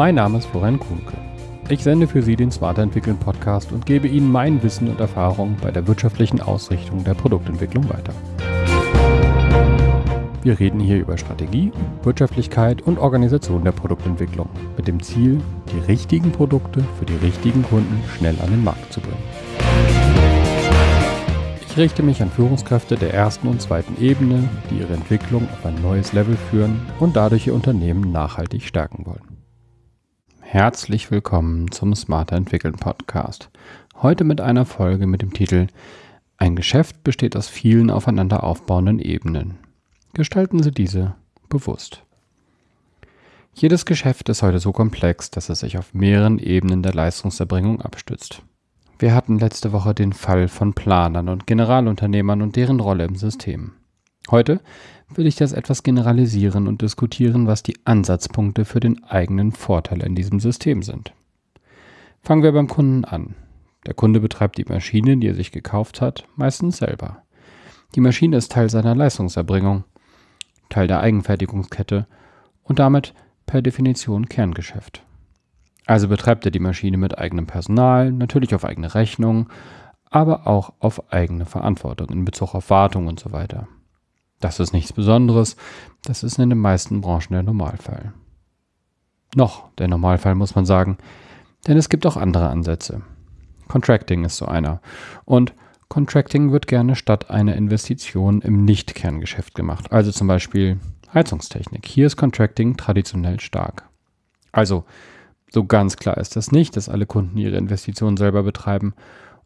Mein Name ist Florian Kuhnke. Ich sende für Sie den Smarter Entwickeln Podcast und gebe Ihnen mein Wissen und Erfahrung bei der wirtschaftlichen Ausrichtung der Produktentwicklung weiter. Wir reden hier über Strategie, Wirtschaftlichkeit und Organisation der Produktentwicklung mit dem Ziel, die richtigen Produkte für die richtigen Kunden schnell an den Markt zu bringen. Ich richte mich an Führungskräfte der ersten und zweiten Ebene, die ihre Entwicklung auf ein neues Level führen und dadurch ihr Unternehmen nachhaltig stärken wollen. Herzlich willkommen zum Smarter Entwickeln Podcast. Heute mit einer Folge mit dem Titel Ein Geschäft besteht aus vielen aufeinander aufbauenden Ebenen. Gestalten Sie diese bewusst. Jedes Geschäft ist heute so komplex, dass es sich auf mehreren Ebenen der Leistungserbringung abstützt. Wir hatten letzte Woche den Fall von Planern und Generalunternehmern und deren Rolle im System. Heute will ich das etwas generalisieren und diskutieren, was die Ansatzpunkte für den eigenen Vorteil in diesem System sind. Fangen wir beim Kunden an. Der Kunde betreibt die Maschine, die er sich gekauft hat, meistens selber. Die Maschine ist Teil seiner Leistungserbringung. Teil der Eigenfertigungskette und damit per Definition Kerngeschäft. Also betreibt er die Maschine mit eigenem Personal, natürlich auf eigene Rechnung, aber auch auf eigene Verantwortung in Bezug auf Wartung und so weiter. Das ist nichts Besonderes, das ist in den meisten Branchen der Normalfall. Noch der Normalfall muss man sagen, denn es gibt auch andere Ansätze. Contracting ist so einer. Und Contracting wird gerne statt einer Investition im Nicht-Kerngeschäft gemacht, also zum Beispiel Heizungstechnik. Hier ist Contracting traditionell stark. Also, so ganz klar ist das nicht, dass alle Kunden ihre Investitionen selber betreiben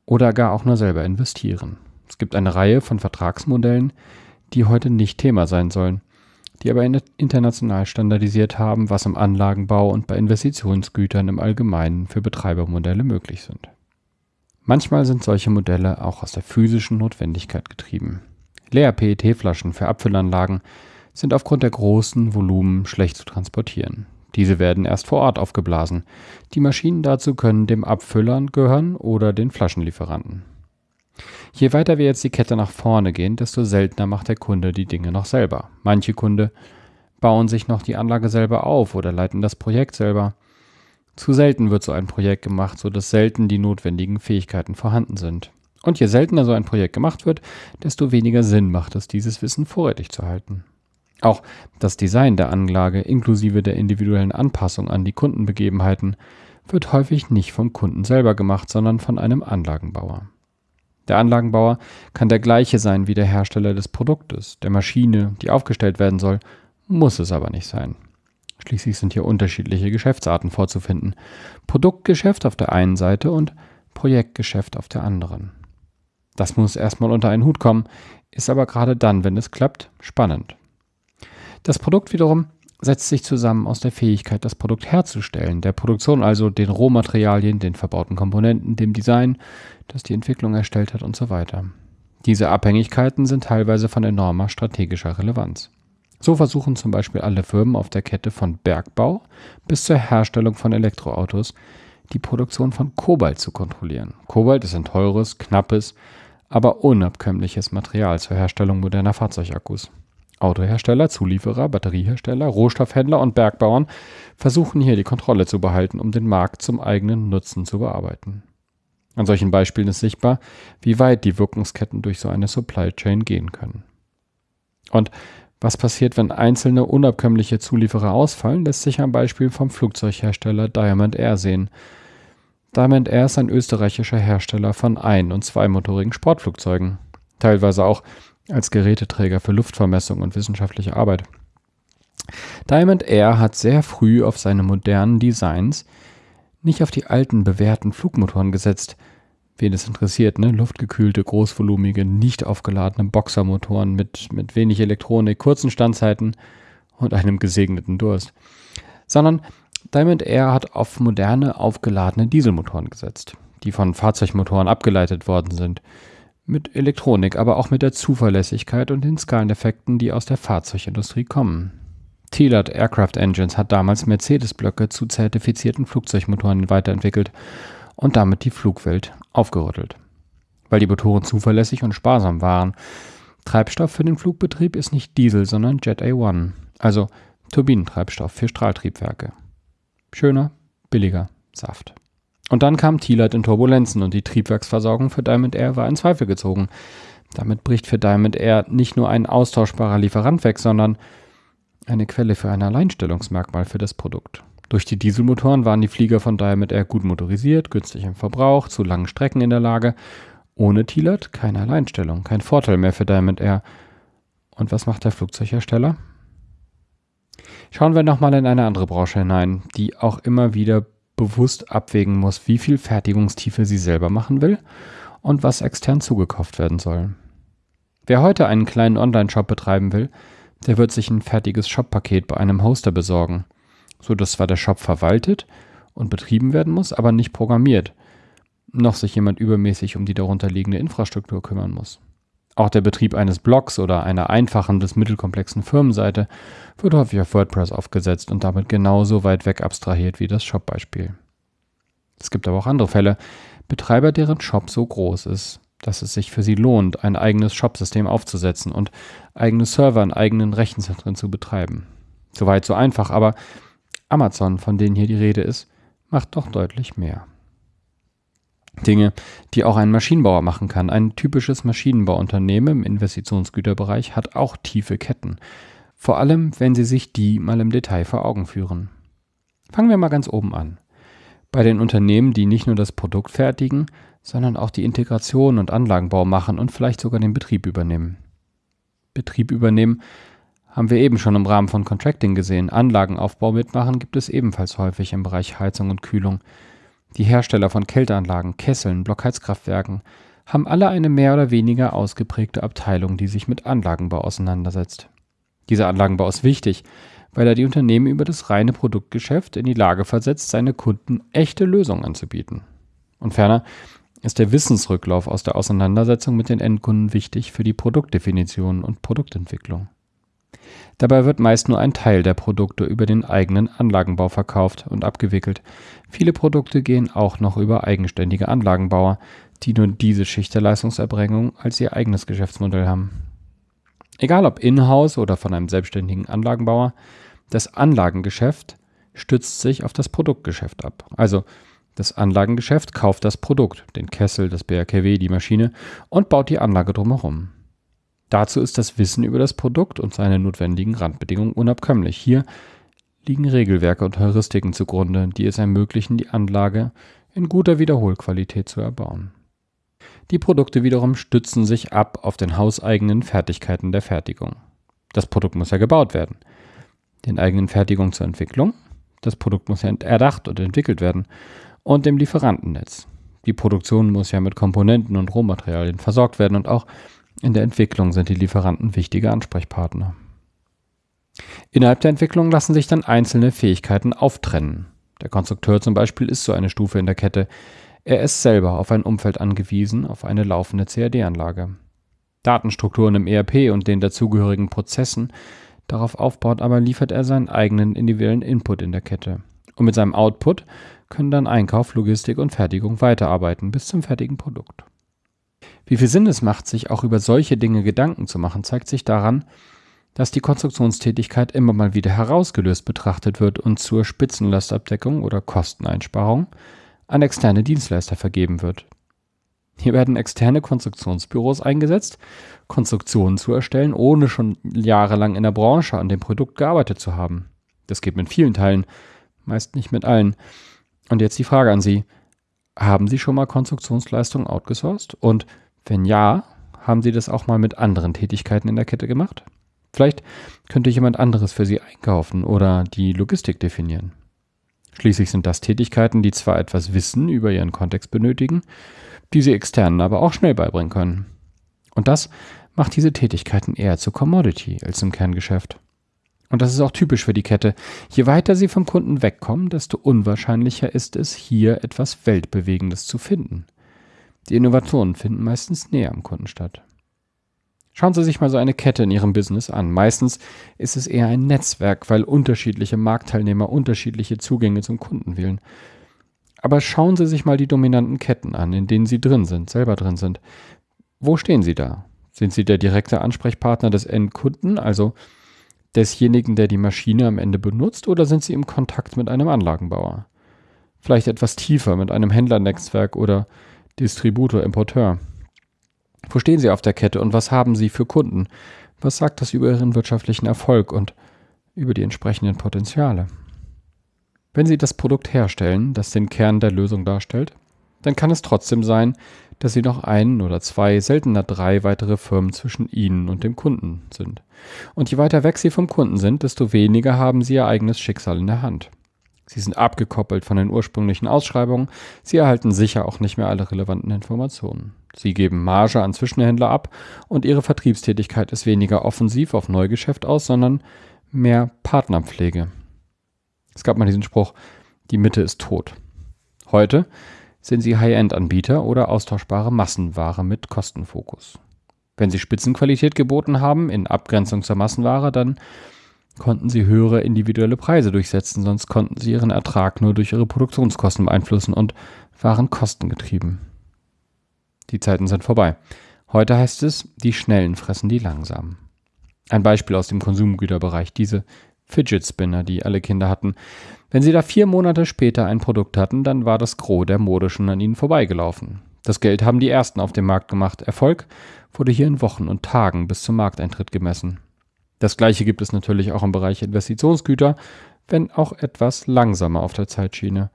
oder gar auch nur selber investieren. Es gibt eine Reihe von Vertragsmodellen, die heute nicht Thema sein sollen, die aber international standardisiert haben, was im Anlagenbau und bei Investitionsgütern im Allgemeinen für Betreibermodelle möglich sind. Manchmal sind solche Modelle auch aus der physischen Notwendigkeit getrieben. Leer-PET-Flaschen für Abfüllanlagen sind aufgrund der großen Volumen schlecht zu transportieren. Diese werden erst vor Ort aufgeblasen. Die Maschinen dazu können dem Abfüller gehören oder den Flaschenlieferanten. Je weiter wir jetzt die Kette nach vorne gehen, desto seltener macht der Kunde die Dinge noch selber. Manche Kunde bauen sich noch die Anlage selber auf oder leiten das Projekt selber. Zu selten wird so ein Projekt gemacht, so dass selten die notwendigen Fähigkeiten vorhanden sind. Und je seltener so ein Projekt gemacht wird, desto weniger Sinn macht es, dieses Wissen vorrätig zu halten. Auch das Design der Anlage inklusive der individuellen Anpassung an die Kundenbegebenheiten wird häufig nicht vom Kunden selber gemacht, sondern von einem Anlagenbauer. Der Anlagenbauer kann der gleiche sein wie der Hersteller des Produktes, der Maschine, die aufgestellt werden soll, muss es aber nicht sein. Schließlich sind hier unterschiedliche Geschäftsarten vorzufinden. Produktgeschäft auf der einen Seite und Projektgeschäft auf der anderen. Das muss erstmal unter einen Hut kommen, ist aber gerade dann, wenn es klappt, spannend. Das Produkt wiederum setzt sich zusammen aus der Fähigkeit, das Produkt herzustellen, der Produktion also, den Rohmaterialien, den verbauten Komponenten, dem Design, das die Entwicklung erstellt hat und so weiter. Diese Abhängigkeiten sind teilweise von enormer strategischer Relevanz. So versuchen zum Beispiel alle Firmen auf der Kette von Bergbau bis zur Herstellung von Elektroautos die Produktion von Kobalt zu kontrollieren. Kobalt ist ein teures, knappes, aber unabkömmliches Material zur Herstellung moderner Fahrzeugakkus. Autohersteller, Zulieferer, Batteriehersteller, Rohstoffhändler und Bergbauern versuchen hier die Kontrolle zu behalten, um den Markt zum eigenen Nutzen zu bearbeiten. An solchen Beispielen ist sichtbar, wie weit die Wirkungsketten durch so eine Supply Chain gehen können. Und was passiert, wenn einzelne unabkömmliche Zulieferer ausfallen, lässt sich am Beispiel vom Flugzeughersteller Diamond Air sehen. Diamond Air ist ein österreichischer Hersteller von ein- und zweimotorigen Sportflugzeugen, teilweise auch als Geräteträger für Luftvermessung und wissenschaftliche Arbeit. Diamond Air hat sehr früh auf seine modernen Designs nicht auf die alten bewährten Flugmotoren gesetzt, wen es interessiert, ne? luftgekühlte, großvolumige, nicht aufgeladene Boxermotoren mit, mit wenig Elektronik, kurzen Standzeiten und einem gesegneten Durst. Sondern Diamond Air hat auf moderne, aufgeladene Dieselmotoren gesetzt, die von Fahrzeugmotoren abgeleitet worden sind. Mit Elektronik, aber auch mit der Zuverlässigkeit und den Skaleneffekten, die aus der Fahrzeugindustrie kommen. Thielert Aircraft Engines hat damals Mercedes-Blöcke zu zertifizierten Flugzeugmotoren weiterentwickelt und damit die Flugwelt aufgerüttelt. Weil die Motoren zuverlässig und sparsam waren. Treibstoff für den Flugbetrieb ist nicht Diesel, sondern Jet A1, also Turbinentreibstoff für Strahltriebwerke. Schöner, billiger Saft. Und dann kam Thielert in Turbulenzen und die Triebwerksversorgung für Diamond Air war in Zweifel gezogen. Damit bricht für Diamond Air nicht nur ein austauschbarer Lieferant weg, sondern eine Quelle für ein Alleinstellungsmerkmal für das Produkt. Durch die Dieselmotoren waren die Flieger von Diamond Air gut motorisiert, günstig im Verbrauch, zu langen Strecken in der Lage. Ohne Thielert keine Alleinstellung, kein Vorteil mehr für Diamond Air. Und was macht der Flugzeughersteller? Schauen wir nochmal in eine andere Branche hinein, die auch immer wieder bewusst abwägen muss, wie viel Fertigungstiefe sie selber machen will und was extern zugekauft werden soll. Wer heute einen kleinen Online-Shop betreiben will, der wird sich ein fertiges Shop-Paket bei einem Hoster besorgen, so dass zwar der Shop verwaltet und betrieben werden muss, aber nicht programmiert, noch sich jemand übermäßig um die darunterliegende Infrastruktur kümmern muss. Auch der Betrieb eines Blogs oder einer einfachen bis mittelkomplexen Firmenseite wird häufig auf WordPress aufgesetzt und damit genauso weit weg abstrahiert wie das Shop-Beispiel. Es gibt aber auch andere Fälle, Betreiber, deren Shop so groß ist, dass es sich für sie lohnt, ein eigenes Shop-System aufzusetzen und eigene Server in eigenen Rechenzentren zu betreiben. Soweit so einfach, aber Amazon, von denen hier die Rede ist, macht doch deutlich mehr. Dinge, die auch ein Maschinenbauer machen kann. Ein typisches Maschinenbauunternehmen im Investitionsgüterbereich hat auch tiefe Ketten. Vor allem, wenn Sie sich die mal im Detail vor Augen führen. Fangen wir mal ganz oben an. Bei den Unternehmen, die nicht nur das Produkt fertigen, sondern auch die Integration und Anlagenbau machen und vielleicht sogar den Betrieb übernehmen. Betrieb übernehmen haben wir eben schon im Rahmen von Contracting gesehen. Anlagenaufbau mitmachen gibt es ebenfalls häufig im Bereich Heizung und Kühlung. Die Hersteller von Kälteanlagen, Kesseln, Blockheizkraftwerken haben alle eine mehr oder weniger ausgeprägte Abteilung, die sich mit Anlagenbau auseinandersetzt. Dieser Anlagenbau ist wichtig, weil er die Unternehmen über das reine Produktgeschäft in die Lage versetzt, seine Kunden echte Lösungen anzubieten. Und ferner ist der Wissensrücklauf aus der Auseinandersetzung mit den Endkunden wichtig für die Produktdefinition und Produktentwicklung. Dabei wird meist nur ein Teil der Produkte über den eigenen Anlagenbau verkauft und abgewickelt. Viele Produkte gehen auch noch über eigenständige Anlagenbauer, die nur diese Schicht der Leistungserbringung als ihr eigenes Geschäftsmodell haben. Egal ob in-house oder von einem selbstständigen Anlagenbauer, das Anlagengeschäft stützt sich auf das Produktgeschäft ab. Also das Anlagengeschäft kauft das Produkt, den Kessel, das BRKW, die Maschine und baut die Anlage drumherum. Dazu ist das Wissen über das Produkt und seine notwendigen Randbedingungen unabkömmlich. Hier liegen Regelwerke und Heuristiken zugrunde, die es ermöglichen, die Anlage in guter Wiederholqualität zu erbauen. Die Produkte wiederum stützen sich ab auf den hauseigenen Fertigkeiten der Fertigung. Das Produkt muss ja gebaut werden. Den eigenen Fertigungen zur Entwicklung. Das Produkt muss ja erdacht und entwickelt werden. Und dem Lieferantennetz. Die Produktion muss ja mit Komponenten und Rohmaterialien versorgt werden und auch in der Entwicklung sind die Lieferanten wichtige Ansprechpartner. Innerhalb der Entwicklung lassen sich dann einzelne Fähigkeiten auftrennen. Der Konstrukteur zum Beispiel ist so eine Stufe in der Kette. Er ist selber auf ein Umfeld angewiesen, auf eine laufende CAD-Anlage. Datenstrukturen im ERP und den dazugehörigen Prozessen, darauf aufbaut aber liefert er seinen eigenen individuellen Input in der Kette. Und mit seinem Output können dann Einkauf, Logistik und Fertigung weiterarbeiten bis zum fertigen Produkt. Wie viel Sinn es macht, sich auch über solche Dinge Gedanken zu machen, zeigt sich daran, dass die Konstruktionstätigkeit immer mal wieder herausgelöst betrachtet wird und zur Spitzenlastabdeckung oder Kosteneinsparung an externe Dienstleister vergeben wird. Hier werden externe Konstruktionsbüros eingesetzt, Konstruktionen zu erstellen, ohne schon jahrelang in der Branche an dem Produkt gearbeitet zu haben. Das geht mit vielen Teilen, meist nicht mit allen. Und jetzt die Frage an Sie. Haben Sie schon mal Konstruktionsleistungen outgesourced? Und wenn ja, haben Sie das auch mal mit anderen Tätigkeiten in der Kette gemacht? Vielleicht könnte jemand anderes für Sie einkaufen oder die Logistik definieren. Schließlich sind das Tätigkeiten, die zwar etwas Wissen über ihren Kontext benötigen, die Sie externen aber auch schnell beibringen können. Und das macht diese Tätigkeiten eher zur Commodity als zum Kerngeschäft. Und das ist auch typisch für die Kette. Je weiter Sie vom Kunden wegkommen, desto unwahrscheinlicher ist es, hier etwas Weltbewegendes zu finden. Die Innovationen finden meistens näher am Kunden statt. Schauen Sie sich mal so eine Kette in Ihrem Business an. Meistens ist es eher ein Netzwerk, weil unterschiedliche Marktteilnehmer unterschiedliche Zugänge zum Kunden wählen. Aber schauen Sie sich mal die dominanten Ketten an, in denen Sie drin sind, selber drin sind. Wo stehen Sie da? Sind Sie der direkte Ansprechpartner des Endkunden, also Desjenigen, der die Maschine am Ende benutzt, oder sind Sie im Kontakt mit einem Anlagenbauer? Vielleicht etwas tiefer mit einem Händlernetzwerk oder Distributor, Importeur. Wo stehen Sie auf der Kette und was haben Sie für Kunden? Was sagt das über Ihren wirtschaftlichen Erfolg und über die entsprechenden Potenziale? Wenn Sie das Produkt herstellen, das den Kern der Lösung darstellt, dann kann es trotzdem sein, dass Sie noch ein oder zwei, seltener drei weitere Firmen zwischen Ihnen und dem Kunden sind. Und je weiter weg Sie vom Kunden sind, desto weniger haben Sie Ihr eigenes Schicksal in der Hand. Sie sind abgekoppelt von den ursprünglichen Ausschreibungen, Sie erhalten sicher auch nicht mehr alle relevanten Informationen. Sie geben Marge an Zwischenhändler ab und Ihre Vertriebstätigkeit ist weniger offensiv auf Neugeschäft aus, sondern mehr Partnerpflege. Es gab mal diesen Spruch, die Mitte ist tot. Heute sind sie High-End-Anbieter oder austauschbare Massenware mit Kostenfokus. Wenn sie Spitzenqualität geboten haben, in Abgrenzung zur Massenware, dann konnten sie höhere individuelle Preise durchsetzen, sonst konnten sie ihren Ertrag nur durch ihre Produktionskosten beeinflussen und waren kostengetrieben. Die Zeiten sind vorbei. Heute heißt es, die Schnellen fressen die Langsamen. Ein Beispiel aus dem Konsumgüterbereich, diese Fidget Spinner, die alle Kinder hatten. Wenn sie da vier Monate später ein Produkt hatten, dann war das Gros der Mode schon an ihnen vorbeigelaufen. Das Geld haben die ersten auf dem Markt gemacht. Erfolg wurde hier in Wochen und Tagen bis zum Markteintritt gemessen. Das gleiche gibt es natürlich auch im Bereich Investitionsgüter, wenn auch etwas langsamer auf der Zeitschiene.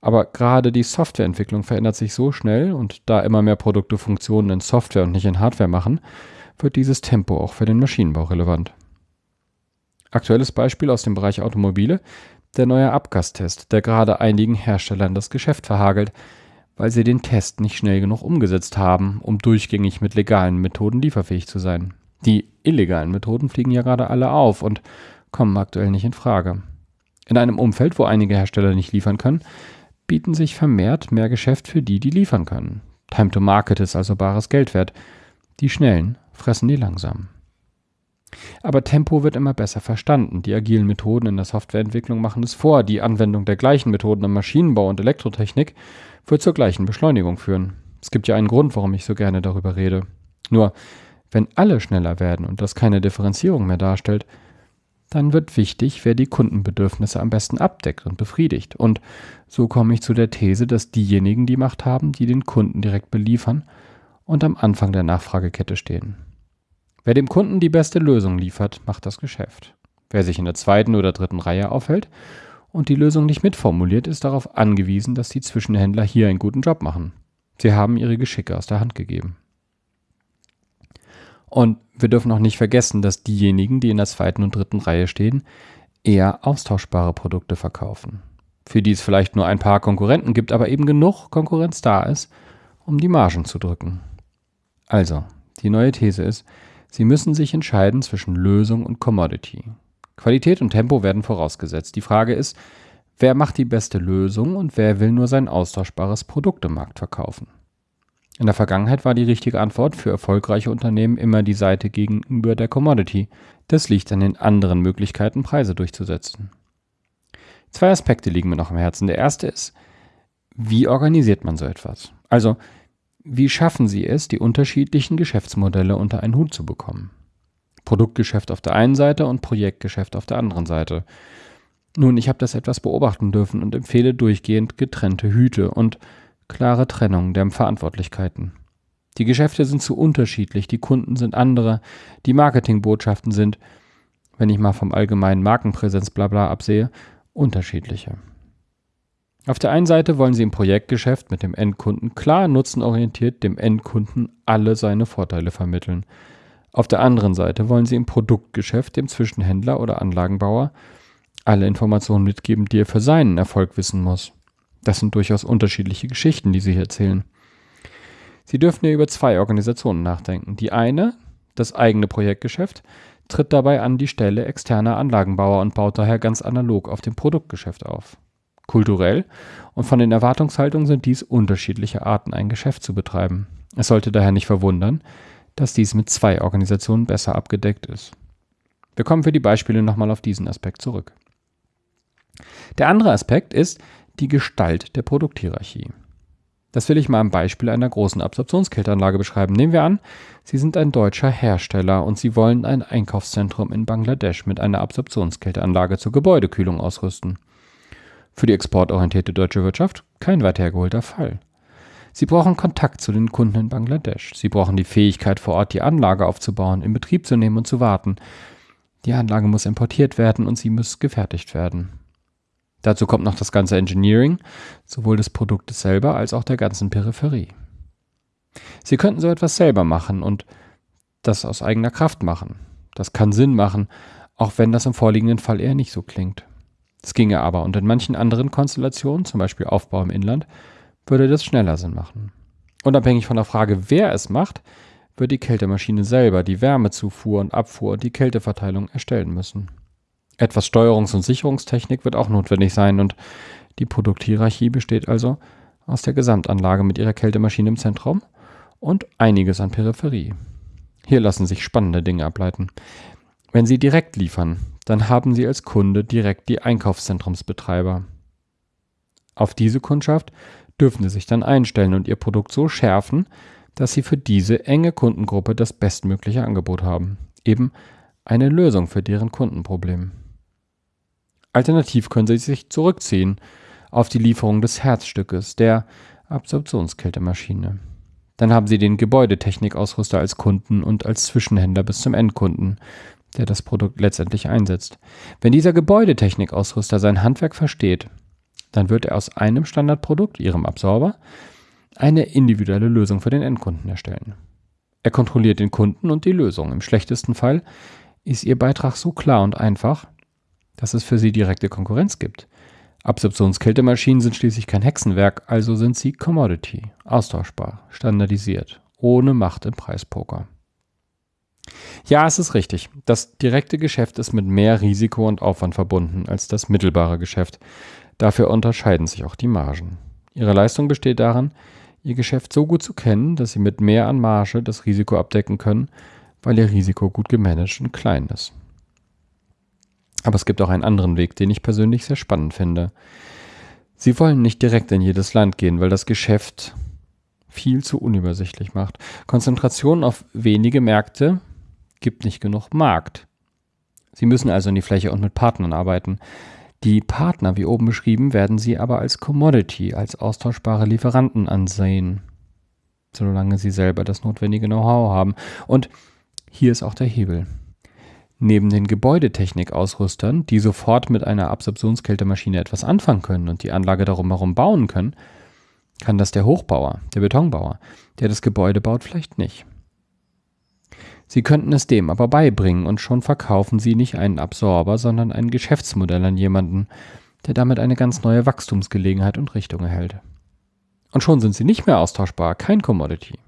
Aber gerade die Softwareentwicklung verändert sich so schnell und da immer mehr Produkte Funktionen in Software und nicht in Hardware machen, wird dieses Tempo auch für den Maschinenbau relevant. Aktuelles Beispiel aus dem Bereich Automobile, der neue Abgastest, der gerade einigen Herstellern das Geschäft verhagelt, weil sie den Test nicht schnell genug umgesetzt haben, um durchgängig mit legalen Methoden lieferfähig zu sein. Die illegalen Methoden fliegen ja gerade alle auf und kommen aktuell nicht in Frage. In einem Umfeld, wo einige Hersteller nicht liefern können, bieten sich vermehrt mehr Geschäft für die, die liefern können. Time to Market ist also bares Geld wert. Die Schnellen fressen die Langsamen. Aber Tempo wird immer besser verstanden. Die agilen Methoden in der Softwareentwicklung machen es vor. Die Anwendung der gleichen Methoden im Maschinenbau und Elektrotechnik wird zur gleichen Beschleunigung führen. Es gibt ja einen Grund, warum ich so gerne darüber rede. Nur, wenn alle schneller werden und das keine Differenzierung mehr darstellt, dann wird wichtig, wer die Kundenbedürfnisse am besten abdeckt und befriedigt. Und so komme ich zu der These, dass diejenigen die Macht haben, die den Kunden direkt beliefern und am Anfang der Nachfragekette stehen. Wer dem Kunden die beste Lösung liefert, macht das Geschäft. Wer sich in der zweiten oder dritten Reihe aufhält und die Lösung nicht mitformuliert, ist darauf angewiesen, dass die Zwischenhändler hier einen guten Job machen. Sie haben ihre Geschicke aus der Hand gegeben. Und wir dürfen auch nicht vergessen, dass diejenigen, die in der zweiten und dritten Reihe stehen, eher austauschbare Produkte verkaufen. Für die es vielleicht nur ein paar Konkurrenten gibt, aber eben genug Konkurrenz da ist, um die Margen zu drücken. Also, die neue These ist, Sie müssen sich entscheiden zwischen Lösung und Commodity. Qualität und Tempo werden vorausgesetzt. Die Frage ist, wer macht die beste Lösung und wer will nur sein austauschbares Produkt im Markt verkaufen? In der Vergangenheit war die richtige Antwort für erfolgreiche Unternehmen immer die Seite gegenüber der Commodity. Das liegt an den anderen Möglichkeiten, Preise durchzusetzen. Zwei Aspekte liegen mir noch am Herzen. Der erste ist, wie organisiert man so etwas? Also, wie schaffen Sie es, die unterschiedlichen Geschäftsmodelle unter einen Hut zu bekommen? Produktgeschäft auf der einen Seite und Projektgeschäft auf der anderen Seite. Nun, ich habe das etwas beobachten dürfen und empfehle durchgehend getrennte Hüte und klare Trennung der Verantwortlichkeiten. Die Geschäfte sind zu unterschiedlich, die Kunden sind andere, die Marketingbotschaften sind, wenn ich mal vom allgemeinen Markenpräsenz blabla absehe, unterschiedliche. Auf der einen Seite wollen Sie im Projektgeschäft mit dem Endkunden klar nutzenorientiert dem Endkunden alle seine Vorteile vermitteln. Auf der anderen Seite wollen Sie im Produktgeschäft dem Zwischenhändler oder Anlagenbauer alle Informationen mitgeben, die er für seinen Erfolg wissen muss. Das sind durchaus unterschiedliche Geschichten, die Sie hier erzählen. Sie dürfen ja über zwei Organisationen nachdenken. Die eine, das eigene Projektgeschäft, tritt dabei an die Stelle externer Anlagenbauer und baut daher ganz analog auf dem Produktgeschäft auf kulturell und von den Erwartungshaltungen sind dies unterschiedliche Arten, ein Geschäft zu betreiben. Es sollte daher nicht verwundern, dass dies mit zwei Organisationen besser abgedeckt ist. Wir kommen für die Beispiele nochmal auf diesen Aspekt zurück. Der andere Aspekt ist die Gestalt der Produkthierarchie. Das will ich mal am Beispiel einer großen Absorptionskälteanlage beschreiben. Nehmen wir an, Sie sind ein deutscher Hersteller und Sie wollen ein Einkaufszentrum in Bangladesch mit einer Absorptionskälteanlage zur Gebäudekühlung ausrüsten. Für die exportorientierte deutsche Wirtschaft kein weit hergeholter Fall. Sie brauchen Kontakt zu den Kunden in Bangladesch. Sie brauchen die Fähigkeit, vor Ort die Anlage aufzubauen, in Betrieb zu nehmen und zu warten. Die Anlage muss importiert werden und sie muss gefertigt werden. Dazu kommt noch das ganze Engineering, sowohl des Produktes selber als auch der ganzen Peripherie. Sie könnten so etwas selber machen und das aus eigener Kraft machen. Das kann Sinn machen, auch wenn das im vorliegenden Fall eher nicht so klingt. Es ginge aber und in manchen anderen Konstellationen, zum Beispiel Aufbau im Inland, würde das schneller Sinn machen. Unabhängig von der Frage, wer es macht, wird die Kältemaschine selber die Wärmezufuhr und Abfuhr und die Kälteverteilung erstellen müssen. Etwas Steuerungs- und Sicherungstechnik wird auch notwendig sein und die Produkthierarchie besteht also aus der Gesamtanlage mit ihrer Kältemaschine im Zentrum und einiges an Peripherie. Hier lassen sich spannende Dinge ableiten. Wenn Sie direkt liefern, dann haben Sie als Kunde direkt die Einkaufszentrumsbetreiber. Auf diese Kundschaft dürfen Sie sich dann einstellen und Ihr Produkt so schärfen, dass Sie für diese enge Kundengruppe das bestmögliche Angebot haben. Eben eine Lösung für deren Kundenproblem. Alternativ können Sie sich zurückziehen auf die Lieferung des Herzstückes, der Absorptionskältemaschine. Dann haben Sie den Gebäudetechnikausrüster als Kunden und als Zwischenhändler bis zum Endkunden, der das Produkt letztendlich einsetzt. Wenn dieser Gebäudetechnikausrüster sein Handwerk versteht, dann wird er aus einem Standardprodukt, Ihrem Absorber, eine individuelle Lösung für den Endkunden erstellen. Er kontrolliert den Kunden und die Lösung. Im schlechtesten Fall ist Ihr Beitrag so klar und einfach, dass es für Sie direkte Konkurrenz gibt. Absorptionskältemaschinen sind schließlich kein Hexenwerk, also sind sie Commodity, austauschbar, standardisiert, ohne Macht im Preispoker. Ja, es ist richtig. Das direkte Geschäft ist mit mehr Risiko und Aufwand verbunden als das mittelbare Geschäft. Dafür unterscheiden sich auch die Margen. Ihre Leistung besteht darin, Ihr Geschäft so gut zu kennen, dass Sie mit mehr an Marge das Risiko abdecken können, weil Ihr Risiko gut gemanagt und klein ist. Aber es gibt auch einen anderen Weg, den ich persönlich sehr spannend finde. Sie wollen nicht direkt in jedes Land gehen, weil das Geschäft viel zu unübersichtlich macht. Konzentration auf wenige Märkte gibt nicht genug Markt. Sie müssen also in die Fläche und mit Partnern arbeiten. Die Partner, wie oben beschrieben, werden Sie aber als Commodity, als austauschbare Lieferanten ansehen, solange Sie selber das notwendige Know-how haben. Und hier ist auch der Hebel. Neben den Gebäudetechnikausrüstern, die sofort mit einer Absorptionskältemaschine etwas anfangen können und die Anlage darum herum bauen können, kann das der Hochbauer, der Betonbauer, der das Gebäude baut, vielleicht nicht. Sie könnten es dem aber beibringen und schon verkaufen Sie nicht einen Absorber, sondern ein Geschäftsmodell an jemanden, der damit eine ganz neue Wachstumsgelegenheit und Richtung erhält. Und schon sind Sie nicht mehr austauschbar, kein Commodity.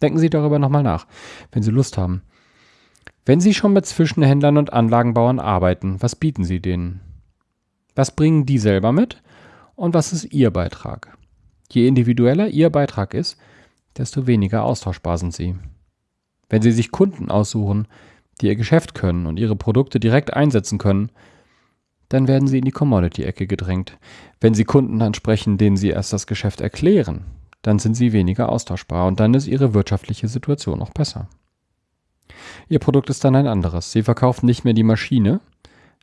Denken Sie darüber nochmal nach, wenn Sie Lust haben. Wenn Sie schon mit Zwischenhändlern und Anlagenbauern arbeiten, was bieten Sie denen? Was bringen die selber mit? Und was ist Ihr Beitrag? Je individueller Ihr Beitrag ist, desto weniger austauschbar sind Sie. Wenn Sie sich Kunden aussuchen, die Ihr Geschäft können und Ihre Produkte direkt einsetzen können, dann werden Sie in die Commodity-Ecke gedrängt. Wenn Sie Kunden ansprechen, denen Sie erst das Geschäft erklären, dann sind Sie weniger austauschbar und dann ist Ihre wirtschaftliche Situation auch besser. Ihr Produkt ist dann ein anderes. Sie verkaufen nicht mehr die Maschine,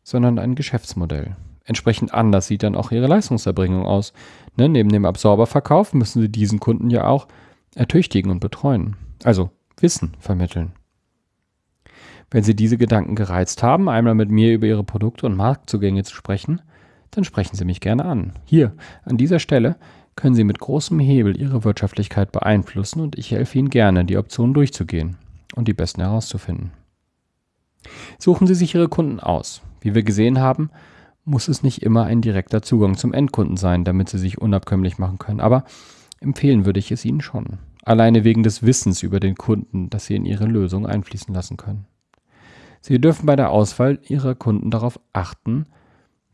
sondern ein Geschäftsmodell. Entsprechend anders sieht dann auch Ihre Leistungserbringung aus. Ne, neben dem Absorberverkauf müssen Sie diesen Kunden ja auch ertüchtigen und betreuen. Also Wissen vermitteln. Wenn Sie diese Gedanken gereizt haben, einmal mit mir über Ihre Produkte und Marktzugänge zu sprechen, dann sprechen Sie mich gerne an. Hier, an dieser Stelle, können Sie mit großem Hebel Ihre Wirtschaftlichkeit beeinflussen und ich helfe Ihnen gerne, die Optionen durchzugehen und die besten herauszufinden. Suchen Sie sich Ihre Kunden aus. Wie wir gesehen haben, muss es nicht immer ein direkter Zugang zum Endkunden sein, damit Sie sich unabkömmlich machen können, aber empfehlen würde ich es Ihnen schon alleine wegen des Wissens über den Kunden, das Sie in Ihre Lösung einfließen lassen können. Sie dürfen bei der Auswahl Ihrer Kunden darauf achten,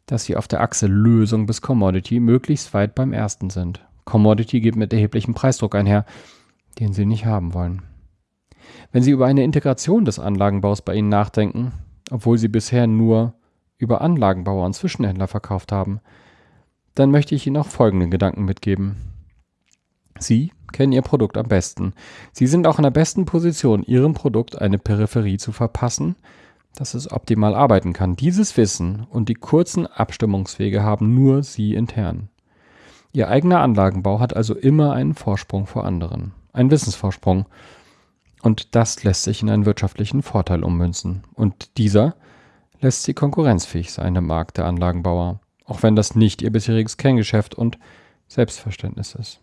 dass Sie auf der Achse Lösung bis Commodity möglichst weit beim ersten sind. Commodity geht mit erheblichem Preisdruck einher, den Sie nicht haben wollen. Wenn Sie über eine Integration des Anlagenbaus bei Ihnen nachdenken, obwohl Sie bisher nur über Anlagenbauer und Zwischenhändler verkauft haben, dann möchte ich Ihnen auch folgende Gedanken mitgeben. Sie kennen Ihr Produkt am besten. Sie sind auch in der besten Position, Ihrem Produkt eine Peripherie zu verpassen, dass es optimal arbeiten kann. Dieses Wissen und die kurzen Abstimmungswege haben nur Sie intern. Ihr eigener Anlagenbau hat also immer einen Vorsprung vor anderen. Ein Wissensvorsprung. Und das lässt sich in einen wirtschaftlichen Vorteil ummünzen. Und dieser lässt sie konkurrenzfähig sein im Markt der Anlagenbauer, auch wenn das nicht ihr bisheriges Kerngeschäft und Selbstverständnis ist.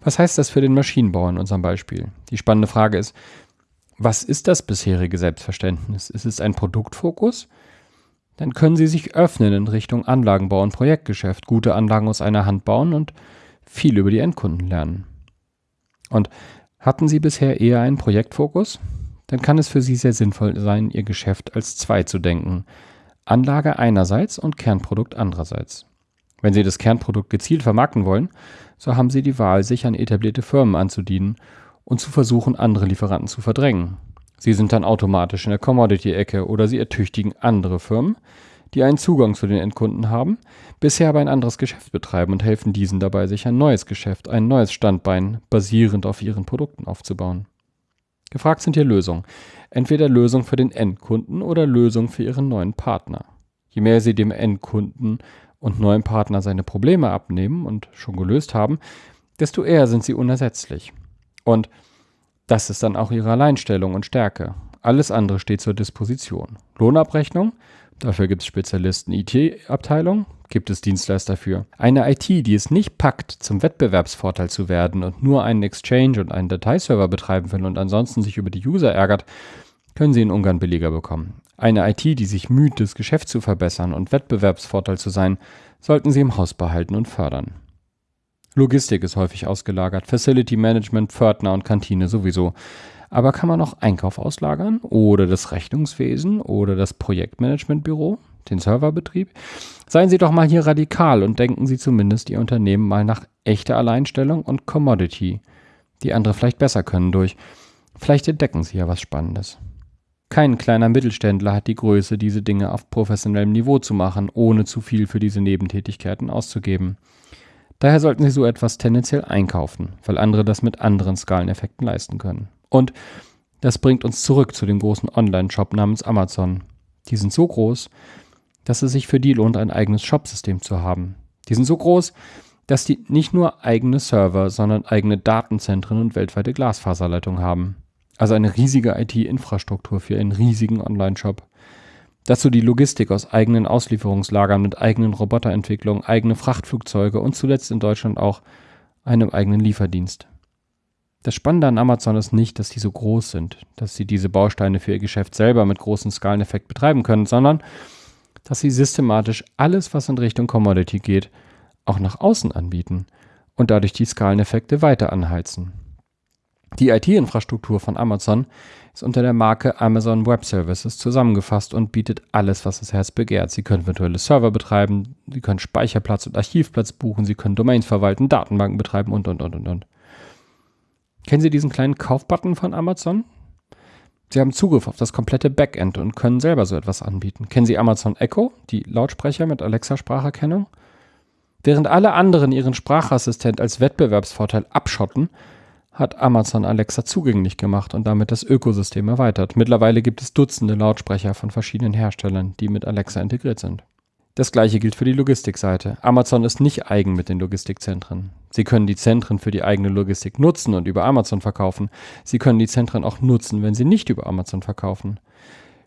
Was heißt das für den Maschinenbauer in unserem Beispiel? Die spannende Frage ist, was ist das bisherige Selbstverständnis? Ist es ein Produktfokus? Dann können Sie sich öffnen in Richtung Anlagenbau und Projektgeschäft, gute Anlagen aus einer Hand bauen und viel über die Endkunden lernen. Und hatten Sie bisher eher einen Projektfokus? Dann kann es für Sie sehr sinnvoll sein, Ihr Geschäft als zwei zu denken. Anlage einerseits und Kernprodukt andererseits. Wenn Sie das Kernprodukt gezielt vermarkten wollen, so haben Sie die Wahl, sich an etablierte Firmen anzudienen und zu versuchen, andere Lieferanten zu verdrängen. Sie sind dann automatisch in der Commodity-Ecke oder Sie ertüchtigen andere Firmen, die einen Zugang zu den Endkunden haben, bisher aber ein anderes Geschäft betreiben und helfen diesen dabei, sich ein neues Geschäft, ein neues Standbein basierend auf ihren Produkten aufzubauen. Gefragt sind hier Lösungen. Entweder Lösung für den Endkunden oder Lösung für ihren neuen Partner. Je mehr Sie dem Endkunden und neuen Partner seine Probleme abnehmen und schon gelöst haben, desto eher sind sie unersetzlich. Und das ist dann auch ihre Alleinstellung und Stärke. Alles andere steht zur Disposition. Lohnabrechnung, dafür gibt es Spezialisten IT-Abteilung, gibt es Dienstleister für. Eine IT, die es nicht packt, zum Wettbewerbsvorteil zu werden und nur einen Exchange und einen Dateiserver betreiben will und ansonsten sich über die User ärgert, können Sie in Ungarn billiger bekommen. Eine IT, die sich müht, das Geschäft zu verbessern und Wettbewerbsvorteil zu sein, sollten Sie im Haus behalten und fördern. Logistik ist häufig ausgelagert, Facility Management, Pförtner und Kantine sowieso. Aber kann man auch Einkauf auslagern oder das Rechnungswesen oder das Projektmanagementbüro, den Serverbetrieb? Seien Sie doch mal hier radikal und denken Sie zumindest Ihr Unternehmen mal nach echter Alleinstellung und Commodity, die andere vielleicht besser können durch. Vielleicht entdecken Sie ja was Spannendes. Kein kleiner Mittelständler hat die Größe, diese Dinge auf professionellem Niveau zu machen, ohne zu viel für diese Nebentätigkeiten auszugeben. Daher sollten Sie so etwas tendenziell einkaufen, weil andere das mit anderen Skaleneffekten leisten können. Und das bringt uns zurück zu dem großen Online-Shop namens Amazon. Die sind so groß, dass es sich für die lohnt, ein eigenes Shopsystem zu haben. Die sind so groß, dass die nicht nur eigene Server, sondern eigene Datenzentren und weltweite Glasfaserleitungen haben. Also eine riesige IT-Infrastruktur für einen riesigen Online-Shop. Dazu die Logistik aus eigenen Auslieferungslagern mit eigenen Roboterentwicklungen, eigene Frachtflugzeuge und zuletzt in Deutschland auch einem eigenen Lieferdienst. Das Spannende an Amazon ist nicht, dass die so groß sind, dass sie diese Bausteine für ihr Geschäft selber mit großem Skaleneffekt betreiben können, sondern dass sie systematisch alles, was in Richtung Commodity geht, auch nach außen anbieten und dadurch die Skaleneffekte weiter anheizen. Die IT-Infrastruktur von Amazon ist unter der Marke Amazon Web Services zusammengefasst und bietet alles, was das Herz begehrt. Sie können virtuelle Server betreiben, Sie können Speicherplatz und Archivplatz buchen, Sie können Domains verwalten, Datenbanken betreiben und, und, und, und, und. Kennen Sie diesen kleinen Kaufbutton von Amazon? Sie haben Zugriff auf das komplette Backend und können selber so etwas anbieten. Kennen Sie Amazon Echo, die Lautsprecher mit Alexa-Spracherkennung? Während alle anderen ihren Sprachassistent als Wettbewerbsvorteil abschotten, hat Amazon Alexa zugänglich gemacht und damit das Ökosystem erweitert. Mittlerweile gibt es Dutzende Lautsprecher von verschiedenen Herstellern, die mit Alexa integriert sind. Das gleiche gilt für die Logistikseite. Amazon ist nicht eigen mit den Logistikzentren. Sie können die Zentren für die eigene Logistik nutzen und über Amazon verkaufen. Sie können die Zentren auch nutzen, wenn sie nicht über Amazon verkaufen.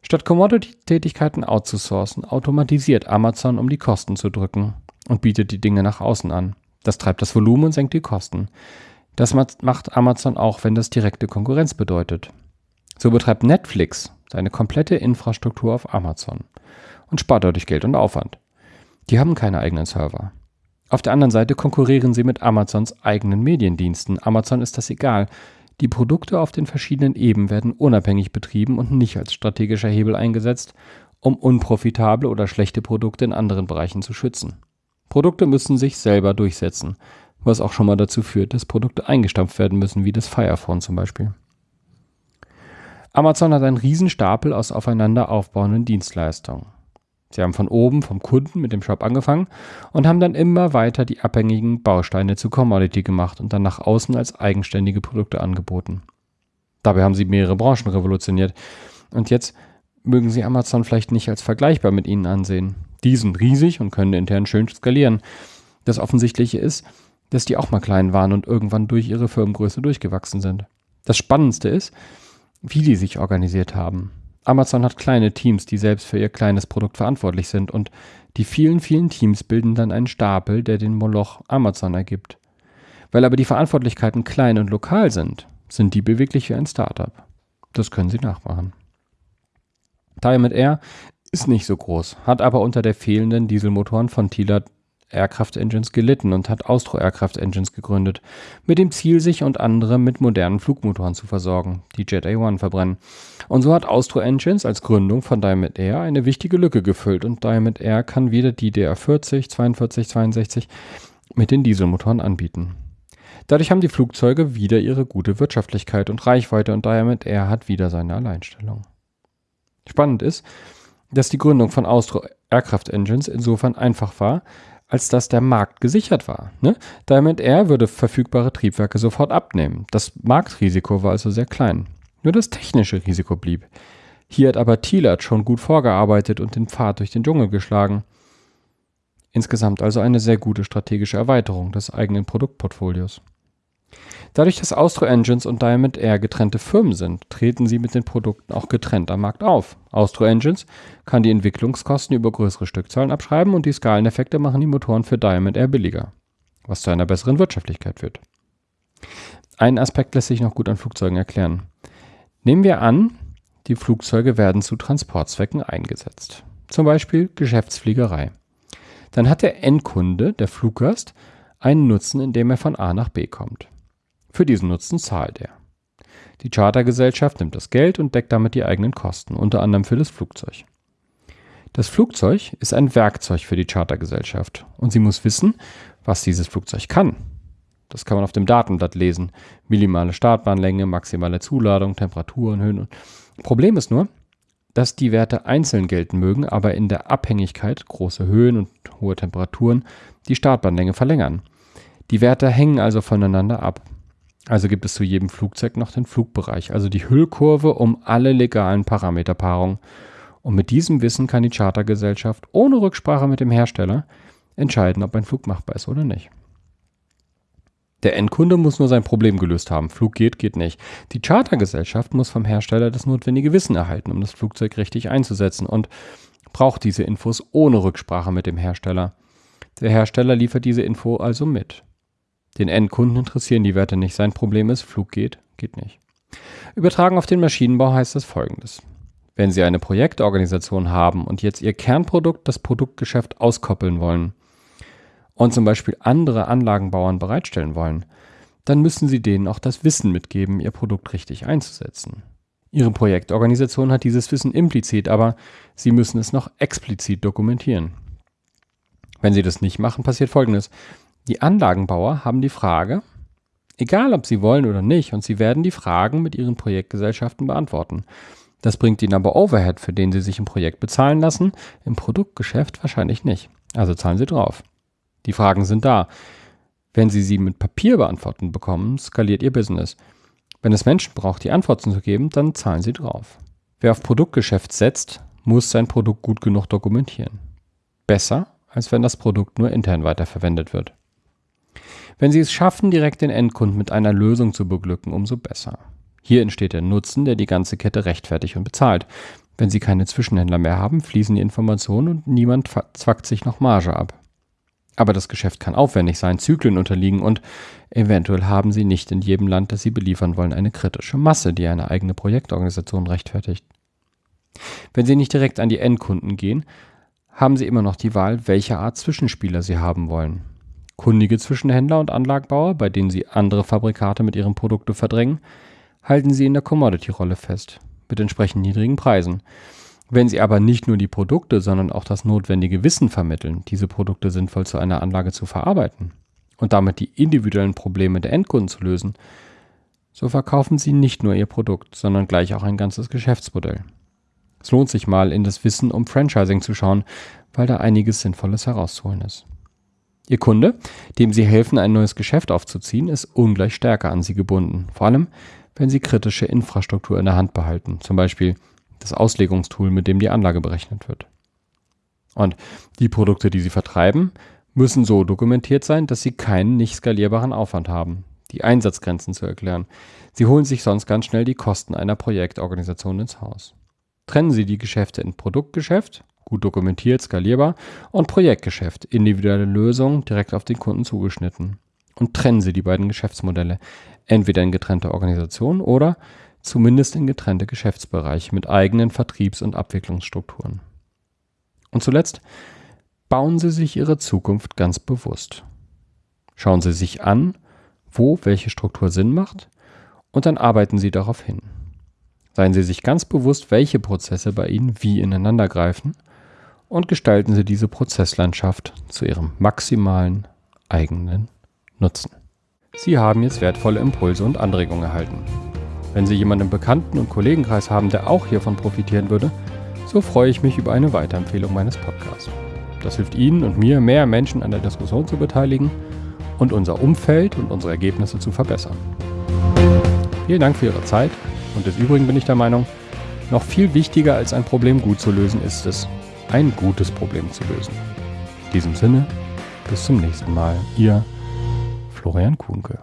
Statt Commodity-Tätigkeiten outzusourcen, automatisiert Amazon, um die Kosten zu drücken und bietet die Dinge nach außen an. Das treibt das Volumen und senkt die Kosten. Das macht Amazon auch, wenn das direkte Konkurrenz bedeutet. So betreibt Netflix seine komplette Infrastruktur auf Amazon und spart dadurch Geld und Aufwand. Die haben keine eigenen Server. Auf der anderen Seite konkurrieren sie mit Amazons eigenen Mediendiensten. Amazon ist das egal. Die Produkte auf den verschiedenen Ebenen werden unabhängig betrieben und nicht als strategischer Hebel eingesetzt, um unprofitable oder schlechte Produkte in anderen Bereichen zu schützen. Produkte müssen sich selber durchsetzen was auch schon mal dazu führt, dass Produkte eingestampft werden müssen, wie das Fire Phone zum Beispiel. Amazon hat einen Riesenstapel aus aufeinander aufbauenden Dienstleistungen. Sie haben von oben, vom Kunden mit dem Shop angefangen und haben dann immer weiter die abhängigen Bausteine zu Commodity gemacht und dann nach außen als eigenständige Produkte angeboten. Dabei haben sie mehrere Branchen revolutioniert. Und jetzt mögen sie Amazon vielleicht nicht als vergleichbar mit ihnen ansehen. Die sind riesig und können intern schön skalieren. Das Offensichtliche ist, dass die auch mal klein waren und irgendwann durch ihre Firmengröße durchgewachsen sind. Das Spannendste ist, wie die sich organisiert haben. Amazon hat kleine Teams, die selbst für ihr kleines Produkt verantwortlich sind und die vielen, vielen Teams bilden dann einen Stapel, der den Moloch Amazon ergibt. Weil aber die Verantwortlichkeiten klein und lokal sind, sind die beweglich wie ein Startup. Das können sie nachmachen. Diamond Air ist nicht so groß, hat aber unter der fehlenden Dieselmotoren von Tila Aircraft Engines gelitten und hat Austro Aircraft Engines gegründet, mit dem Ziel, sich und andere mit modernen Flugmotoren zu versorgen, die Jet A1 verbrennen. Und so hat Austro Engines als Gründung von Diamond Air eine wichtige Lücke gefüllt und Diamond Air kann wieder die DR40, 42, 62 mit den Dieselmotoren anbieten. Dadurch haben die Flugzeuge wieder ihre gute Wirtschaftlichkeit und Reichweite und Diamond Air hat wieder seine Alleinstellung. Spannend ist, dass die Gründung von Austro Aircraft Engines insofern einfach war, als dass der Markt gesichert war. Ne? Diamond Air würde verfügbare Triebwerke sofort abnehmen. Das Marktrisiko war also sehr klein. Nur das technische Risiko blieb. Hier hat aber Thielert schon gut vorgearbeitet und den Pfad durch den Dschungel geschlagen. Insgesamt also eine sehr gute strategische Erweiterung des eigenen Produktportfolios. Dadurch, dass Austro Engines und Diamond Air getrennte Firmen sind, treten sie mit den Produkten auch getrennt am Markt auf. Austro Engines kann die Entwicklungskosten über größere Stückzahlen abschreiben und die Skaleneffekte machen die Motoren für Diamond Air billiger, was zu einer besseren Wirtschaftlichkeit führt. Ein Aspekt lässt sich noch gut an Flugzeugen erklären. Nehmen wir an, die Flugzeuge werden zu Transportzwecken eingesetzt. Zum Beispiel Geschäftsfliegerei. Dann hat der Endkunde, der Fluggast, einen Nutzen, indem er von A nach B kommt. Für diesen Nutzen zahlt er. Die Chartergesellschaft nimmt das Geld und deckt damit die eigenen Kosten, unter anderem für das Flugzeug. Das Flugzeug ist ein Werkzeug für die Chartergesellschaft und sie muss wissen, was dieses Flugzeug kann. Das kann man auf dem Datenblatt lesen. Minimale Startbahnlänge, maximale Zuladung, Temperaturen, Höhen. Problem ist nur, dass die Werte einzeln gelten mögen, aber in der Abhängigkeit große Höhen und hohe Temperaturen die Startbahnlänge verlängern. Die Werte hängen also voneinander ab. Also gibt es zu jedem Flugzeug noch den Flugbereich, also die Hüllkurve um alle legalen Parameterpaarungen. Und mit diesem Wissen kann die Chartergesellschaft ohne Rücksprache mit dem Hersteller entscheiden, ob ein Flug machbar ist oder nicht. Der Endkunde muss nur sein Problem gelöst haben. Flug geht, geht nicht. Die Chartergesellschaft muss vom Hersteller das notwendige Wissen erhalten, um das Flugzeug richtig einzusetzen und braucht diese Infos ohne Rücksprache mit dem Hersteller. Der Hersteller liefert diese Info also mit. Den Endkunden interessieren die Werte nicht. Sein Problem ist, Flug geht, geht nicht. Übertragen auf den Maschinenbau heißt das folgendes. Wenn Sie eine Projektorganisation haben und jetzt Ihr Kernprodukt, das Produktgeschäft auskoppeln wollen und zum Beispiel andere Anlagenbauern bereitstellen wollen, dann müssen Sie denen auch das Wissen mitgeben, Ihr Produkt richtig einzusetzen. Ihre Projektorganisation hat dieses Wissen implizit, aber Sie müssen es noch explizit dokumentieren. Wenn Sie das nicht machen, passiert Folgendes. Die Anlagenbauer haben die Frage, egal ob sie wollen oder nicht, und sie werden die Fragen mit ihren Projektgesellschaften beantworten. Das bringt ihnen aber Overhead, für den sie sich im Projekt bezahlen lassen, im Produktgeschäft wahrscheinlich nicht. Also zahlen sie drauf. Die Fragen sind da. Wenn sie sie mit Papier beantworten bekommen, skaliert ihr Business. Wenn es Menschen braucht, die Antworten zu geben, dann zahlen sie drauf. Wer auf Produktgeschäft setzt, muss sein Produkt gut genug dokumentieren. Besser, als wenn das Produkt nur intern weiterverwendet wird. Wenn Sie es schaffen, direkt den Endkunden mit einer Lösung zu beglücken, umso besser. Hier entsteht der Nutzen, der die ganze Kette rechtfertigt und bezahlt. Wenn Sie keine Zwischenhändler mehr haben, fließen die Informationen und niemand zwackt sich noch Marge ab. Aber das Geschäft kann aufwendig sein, Zyklen unterliegen und eventuell haben Sie nicht in jedem Land, das Sie beliefern wollen, eine kritische Masse, die eine eigene Projektorganisation rechtfertigt. Wenn Sie nicht direkt an die Endkunden gehen, haben Sie immer noch die Wahl, welche Art Zwischenspieler Sie haben wollen kundige Zwischenhändler und Anlagenbauer, bei denen sie andere Fabrikate mit ihren Produkten verdrängen, halten sie in der Commodity-Rolle fest, mit entsprechend niedrigen Preisen. Wenn sie aber nicht nur die Produkte, sondern auch das notwendige Wissen vermitteln, diese Produkte sinnvoll zu einer Anlage zu verarbeiten und damit die individuellen Probleme der Endkunden zu lösen, so verkaufen sie nicht nur ihr Produkt, sondern gleich auch ein ganzes Geschäftsmodell. Es lohnt sich mal in das Wissen um Franchising zu schauen, weil da einiges Sinnvolles herauszuholen ist. Ihr Kunde, dem Sie helfen, ein neues Geschäft aufzuziehen, ist ungleich stärker an Sie gebunden. Vor allem, wenn Sie kritische Infrastruktur in der Hand behalten, zum Beispiel das Auslegungstool, mit dem die Anlage berechnet wird. Und die Produkte, die Sie vertreiben, müssen so dokumentiert sein, dass Sie keinen nicht skalierbaren Aufwand haben, die Einsatzgrenzen zu erklären. Sie holen sich sonst ganz schnell die Kosten einer Projektorganisation ins Haus. Trennen Sie die Geschäfte in Produktgeschäft, gut dokumentiert, skalierbar, und Projektgeschäft, individuelle Lösungen direkt auf den Kunden zugeschnitten. Und trennen Sie die beiden Geschäftsmodelle, entweder in getrennte Organisationen oder zumindest in getrennte Geschäftsbereiche mit eigenen Vertriebs- und Abwicklungsstrukturen. Und zuletzt bauen Sie sich Ihre Zukunft ganz bewusst. Schauen Sie sich an, wo welche Struktur Sinn macht und dann arbeiten Sie darauf hin. Seien Sie sich ganz bewusst, welche Prozesse bei Ihnen wie ineinander greifen und gestalten Sie diese Prozesslandschaft zu Ihrem maximalen eigenen Nutzen. Sie haben jetzt wertvolle Impulse und Anregungen erhalten. Wenn Sie jemanden im Bekannten- und Kollegenkreis haben, der auch hiervon profitieren würde, so freue ich mich über eine Weiterempfehlung meines Podcasts. Das hilft Ihnen und mir, mehr Menschen an der Diskussion zu beteiligen und unser Umfeld und unsere Ergebnisse zu verbessern. Vielen Dank für Ihre Zeit und des Übrigen bin ich der Meinung, noch viel wichtiger als ein Problem gut zu lösen ist es, ein gutes Problem zu lösen. In diesem Sinne, bis zum nächsten Mal. Ihr Florian Kuhnke.